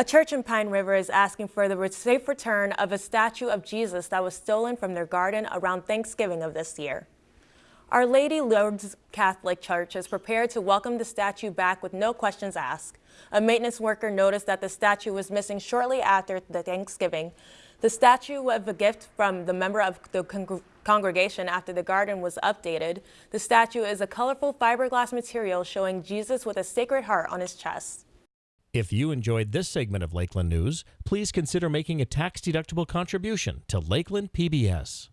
A church in Pine River is asking for the safe return of a statue of Jesus that was stolen from their garden around Thanksgiving of this year. Our Lady Lourdes Catholic Church is prepared to welcome the statue back with no questions asked. A maintenance worker noticed that the statue was missing shortly after the Thanksgiving. The statue was a gift from the member of the con congregation after the garden was updated. The statue is a colorful fiberglass material showing Jesus with a sacred heart on his chest. If you enjoyed this segment of Lakeland News, please consider making a tax-deductible contribution to Lakeland PBS.